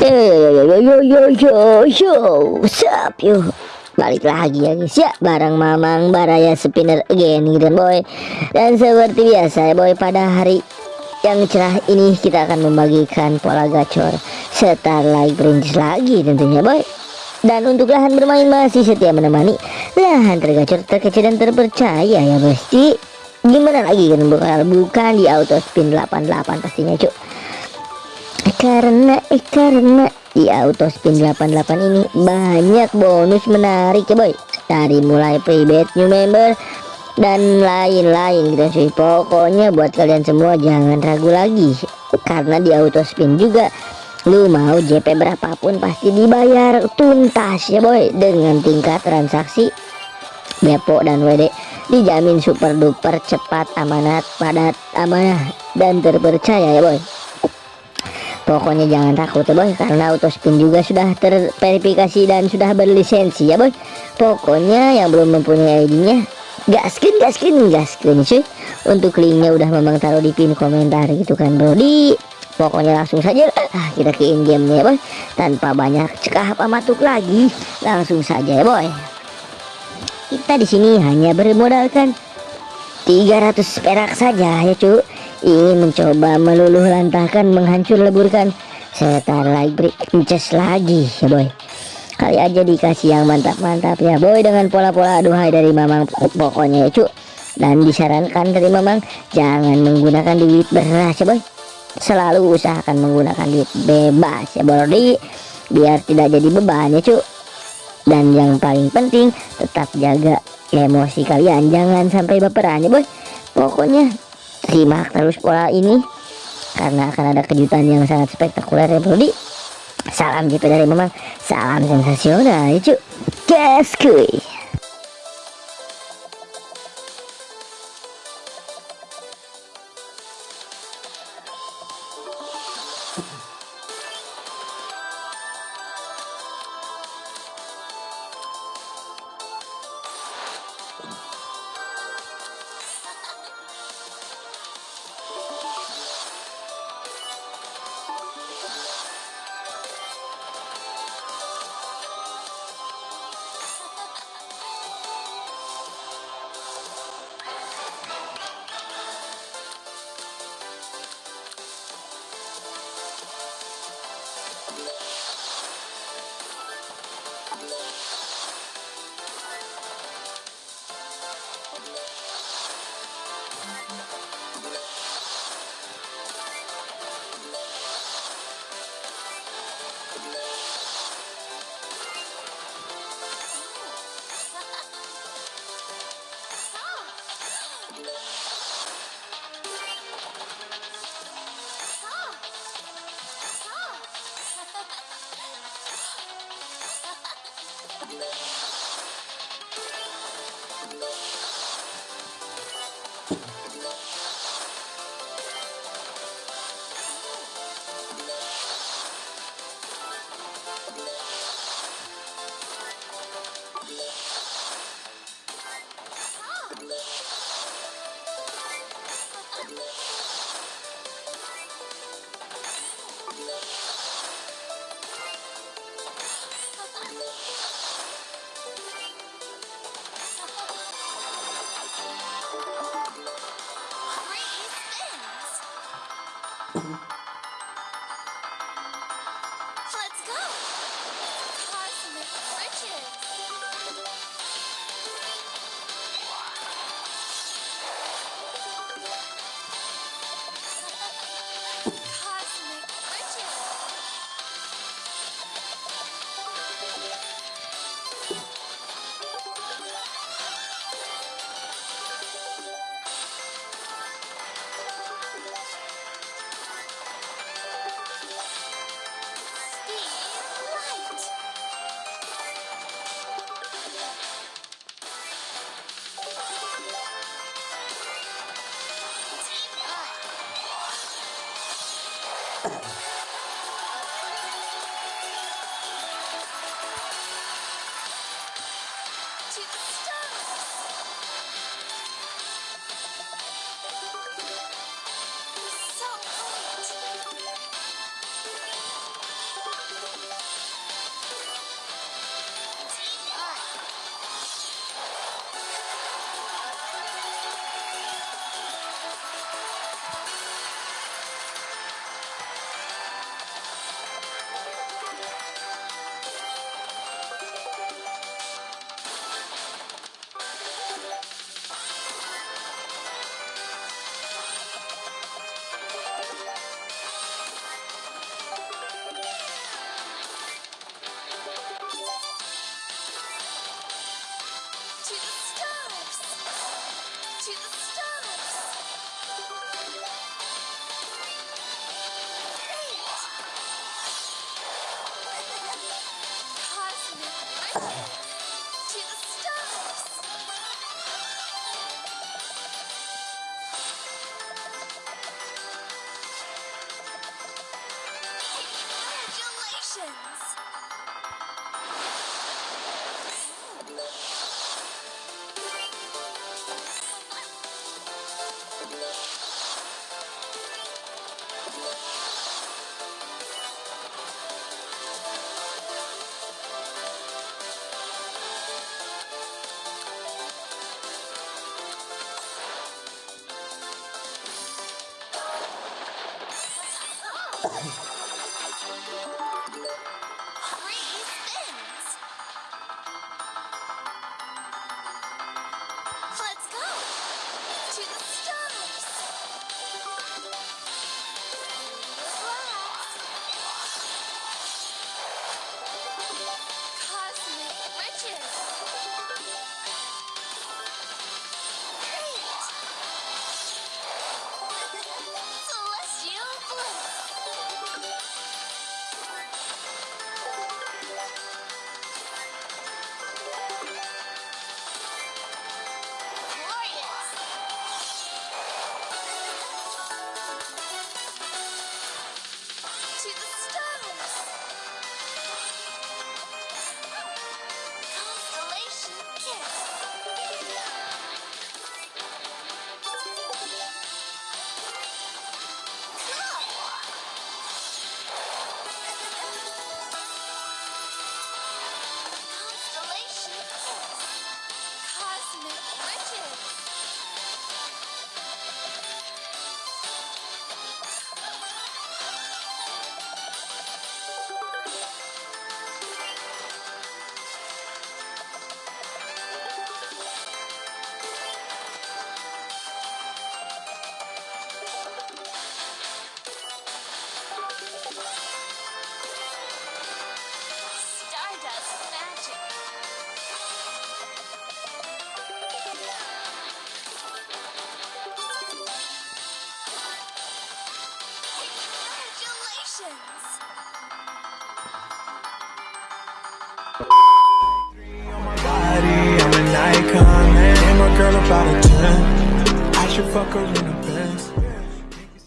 Yo yo yo yo yo Sup yo Balik lagi ya guys ya. Barang Mamang Baraya Spinner again gitu boy. Dan seperti biasa ya boy Pada hari yang cerah ini kita akan membagikan pola gacor Starlight Princess lagi tentunya boy. Dan untuk lahan bermain masih setia menemani lahan tergacor terkecil dan terpercaya ya pasti gimana lagi kan bukan bukan di auto spin 88 pastinya cuk karena eh karena. Di auto spin 88 ini banyak bonus menarik ya boy. Dari mulai private new member dan lain-lain gitu cuy pokoknya buat kalian semua jangan ragu lagi. Karena di auto spin juga lu mau JP berapapun pasti dibayar tuntas ya boy. Dengan tingkat transaksi Depo dan WD dijamin super duper cepat amanat padat amanah dan terpercaya ya boy pokoknya jangan takut ya boy karena auto spin juga sudah terverifikasi dan sudah berlisensi ya boy. Pokoknya yang belum mempunyai ID nya gaskin gaskin gaskin cuy. Untuk linknya udah memang taruh di pin komentar gitu kan bro. Di pokoknya langsung saja ah, kita ke in game ya boy. Tanpa banyak cekah apa matuk lagi langsung saja ya boy. Kita di sini hanya bermodalkan 300 perak saja ya cuy ingin mencoba meluluh lantahkan menghancur leburkan. Setar like break lagi ya boy. Kali aja dikasih yang mantap-mantap ya boy dengan pola-pola aduhai dari mamang. Pokoknya ya cu. Dan disarankan dari mamang jangan menggunakan duit beras ya boy. Selalu usahakan menggunakan duit bebas ya boy biar tidak jadi beban ya cu. Dan yang paling penting tetap jaga emosi kalian. Jangan sampai baperan ya boy. Pokoknya simak terus pola ini. Karena akan ada kejutan yang sangat spektakuler ya bro Salam JP dari Memang Salam sensasional ya cuy Gas kuy girl about a 10. I should fuck her in the Benz.